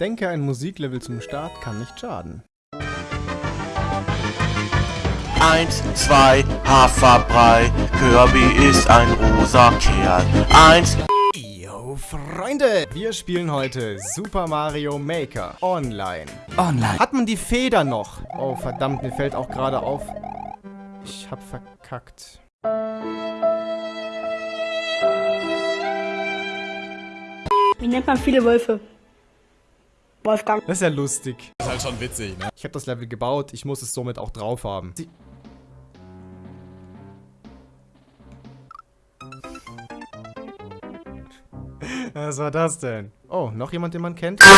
Denke, ein Musiklevel zum Start kann nicht schaden. Eins, zwei, Haferbrei, Kirby ist ein rosa Kerl. Eins, Yo, Freunde! Wir spielen heute Super Mario Maker online. online. Hat man die Feder noch? Oh, verdammt, mir fällt auch gerade auf. Ich hab verkackt. Wie nennt man viele Wölfe? Wolfgang. Das ist ja lustig. ist halt schon witzig, ne? Ich habe das Level gebaut, ich muss es somit auch drauf haben. Sie Was war das denn? Oh, noch jemand, den man kennt? Jetzt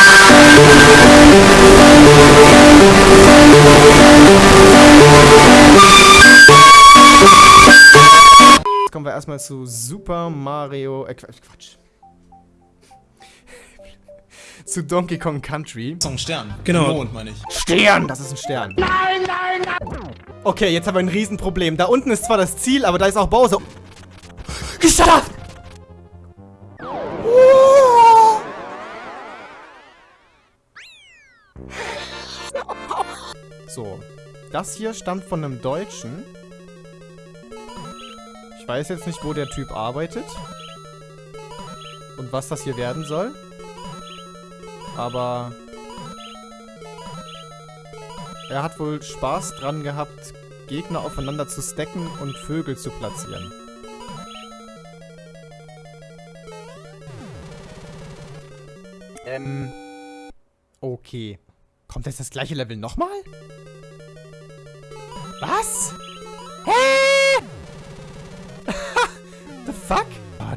kommen wir erstmal zu Super Mario... Äh, Quatsch. Zu Donkey Kong Country. So ein Stern. Genau. Mond, meine ich. Stern! Das ist ein Stern. Nein, nein, nein! Okay, jetzt haben wir ein Riesenproblem. Da unten ist zwar das Ziel, aber da ist auch Bowser. Geschafft! So. Das hier stammt von einem Deutschen. Ich weiß jetzt nicht, wo der Typ arbeitet. Und was das hier werden soll. Aber... Er hat wohl Spaß dran gehabt, Gegner aufeinander zu stacken und Vögel zu platzieren. Ähm... Okay. Kommt jetzt das gleiche Level nochmal? Was?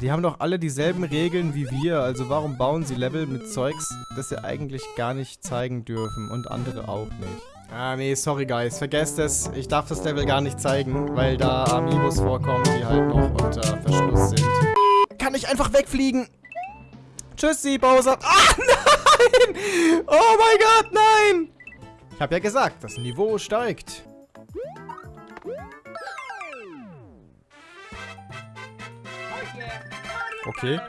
Die haben doch alle dieselben Regeln wie wir, also warum bauen sie Level mit Zeugs, das sie eigentlich gar nicht zeigen dürfen und andere auch nicht? Ah, nee, sorry guys, vergesst es. Ich darf das Level gar nicht zeigen, weil da Amiibos vorkommen, die halt noch unter Verschluss sind. Kann ich einfach wegfliegen? Tschüssi, Bowser. Ah, nein! Oh mein Gott, nein! Ich habe ja gesagt, das Niveau steigt. Okay.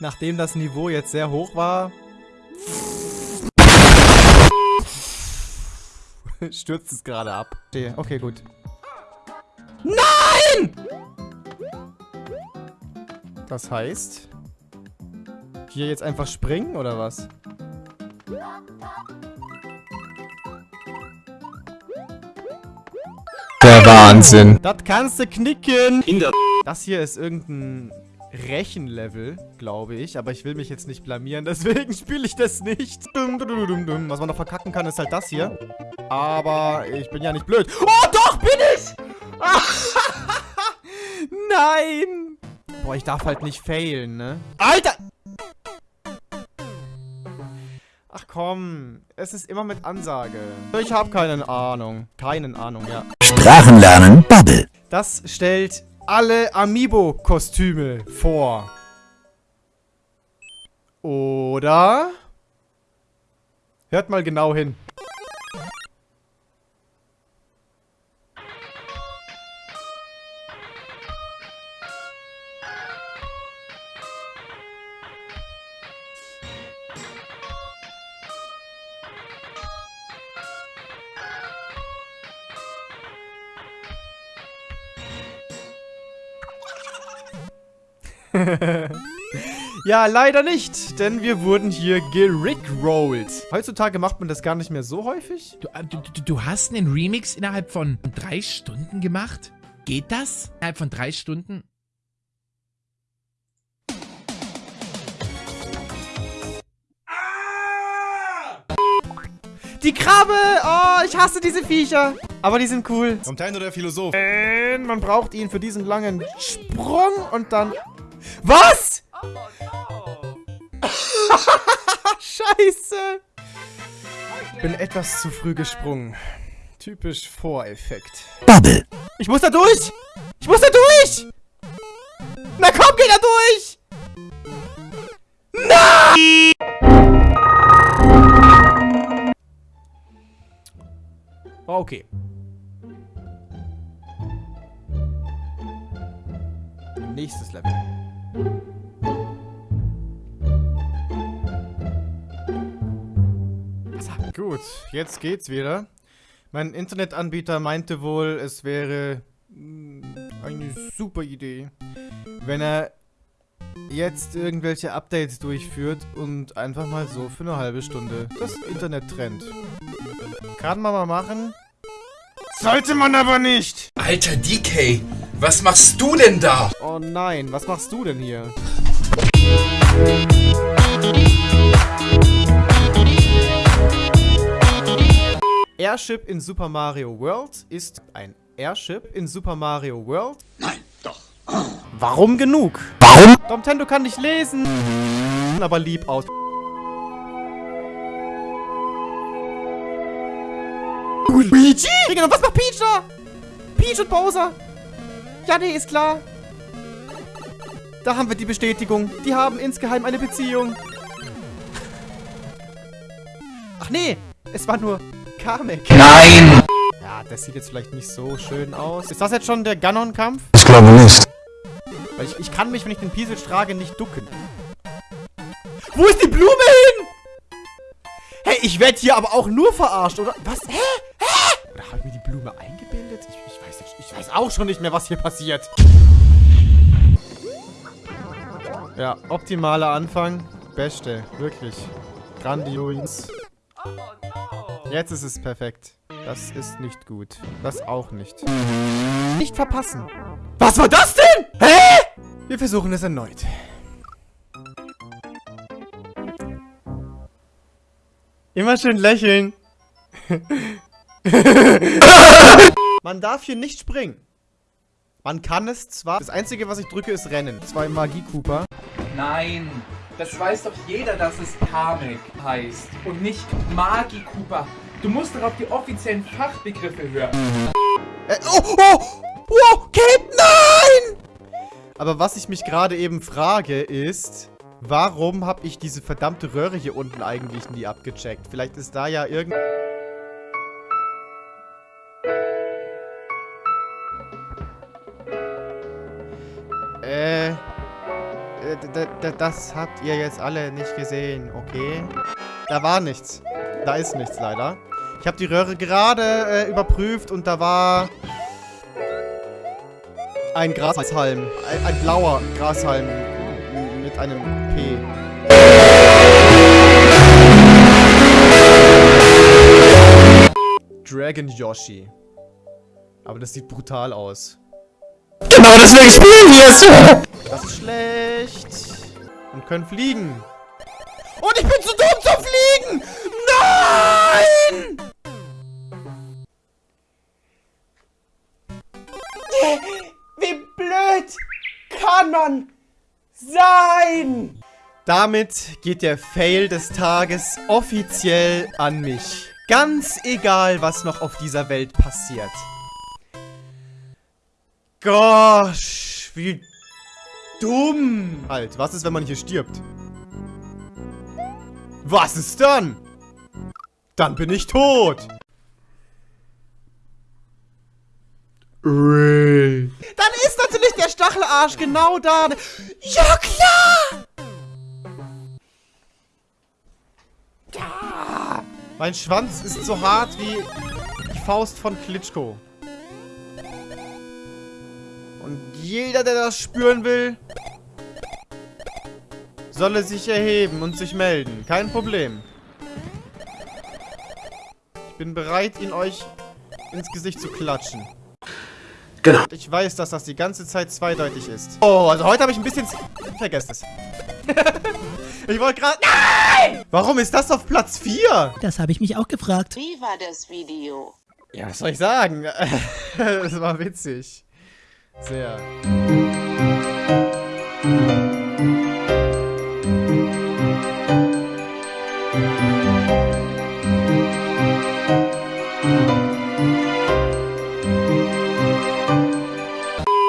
Nachdem das Niveau jetzt sehr hoch war, stürzt es gerade ab. Okay, gut. Nein! Das heißt, hier jetzt einfach springen oder was? Der Wahnsinn. Das kannst du knicken. In der Das hier ist irgendein Rechenlevel, glaube ich. Aber ich will mich jetzt nicht blamieren, deswegen spiele ich das nicht. Was man noch verkacken kann, ist halt das hier. Aber ich bin ja nicht blöd. Oh, doch, bin ich! Nein! Boah, ich darf halt nicht failen, ne? Alter! Komm, es ist immer mit Ansage. Ich habe keine Ahnung. Keine Ahnung, ja. Sprachen lernen, Bubble. Das stellt alle Amiibo-Kostüme vor. Oder? Hört mal genau hin. ja, leider nicht, denn wir wurden hier gerickrollt. Heutzutage macht man das gar nicht mehr so häufig. Du, äh, du, du, du hast einen Remix innerhalb von drei Stunden gemacht? Geht das? Innerhalb von drei Stunden? Die Krabbe! Oh, ich hasse diese Viecher. Aber die sind cool. Nintendo der Philosoph. Und man braucht ihn für diesen langen Sprung und dann... Was? Scheiße. Bin etwas zu früh gesprungen. Typisch Voreffekt. Bubble. Ich muss da durch! Ich muss da durch! Na komm, geh da durch! Na! Okay. Nächstes Level. Gut, jetzt geht's wieder. Mein Internetanbieter meinte wohl, es wäre mm, eine super Idee, wenn er jetzt irgendwelche Updates durchführt und einfach mal so für eine halbe Stunde das Internet trennt. Kann man mal machen. Sollte man aber nicht! Alter DK, was machst du denn da? Oh nein, was machst du denn hier? Airship in Super Mario World ist ein Airship in Super Mario World? Nein, doch. Warum genug? Warum? Domtendo kann nicht lesen, aber lieb aus. Digga, was macht Peach da? Peach und Bowser. Ja, nee, ist klar. Da haben wir die Bestätigung. Die haben insgeheim eine Beziehung. Ach nee, es war nur Kamek. Nein! Ja, das sieht jetzt vielleicht nicht so schön aus. Ist das jetzt schon der Ganon-Kampf? Ich glaube nicht. Weil ich, ich kann mich, wenn ich den Piesel trage, nicht ducken. Wo ist die Blume hin? Hey, ich werde hier aber auch nur verarscht, oder? Was? Hä? Oder habe ich mir die Blume eingebildet? Ich, ich, weiß nicht, ich weiß auch schon nicht mehr, was hier passiert. Ja, optimaler Anfang. Beste, wirklich. Grandios. Jetzt ist es perfekt. Das ist nicht gut. Das auch nicht. Nicht verpassen. Was war das denn? Hä? Wir versuchen es erneut. Immer schön lächeln. Man darf hier nicht springen. Man kann es zwar. Das Einzige, was ich drücke, ist Rennen. Zwei Magie Cooper. Nein, das weiß doch jeder, dass es Kamek heißt und nicht Magi Cooper. Du musst doch auf die offiziellen Fachbegriffe hören. Äh, oh, oh! Wow, Cape, nein! Aber was ich mich gerade eben frage, ist... Warum habe ich diese verdammte Röhre hier unten eigentlich nie abgecheckt? Vielleicht ist da ja irgend... Das habt ihr jetzt alle nicht gesehen, okay? Da war nichts. Da ist nichts leider. Ich habe die Röhre gerade äh, überprüft und da war ein Grashalm. Ein, ein blauer Grashalm mit einem P. Dragon Yoshi. Aber das sieht brutal aus. Genau deswegen spielen wir es! Das ist schlecht. Und können fliegen. Und ich bin zu dumm zum Fliegen! Nein! Wie blöd kann man sein? Damit geht der Fail des Tages offiziell an mich. Ganz egal, was noch auf dieser Welt passiert. Gosh, wie dumm. Halt, was ist, wenn man hier stirbt? Was ist dann? Dann bin ich tot. Dann ist natürlich der Stachelarsch genau da. Ja, klar! Ja. Mein Schwanz ist so hart wie die Faust von Klitschko. Und jeder, der das spüren will, solle sich erheben und sich melden. Kein Problem. Ich bin bereit, ihn euch ins Gesicht zu klatschen. Genau. Ich weiß, dass das die ganze Zeit zweideutig ist. Oh, also heute habe ich ein bisschen... Vergesst es. ich wollte gerade... Nein! Warum ist das auf Platz 4? Das habe ich mich auch gefragt. Wie war das Video? Ja, was soll ich sagen? das war witzig. Sehr.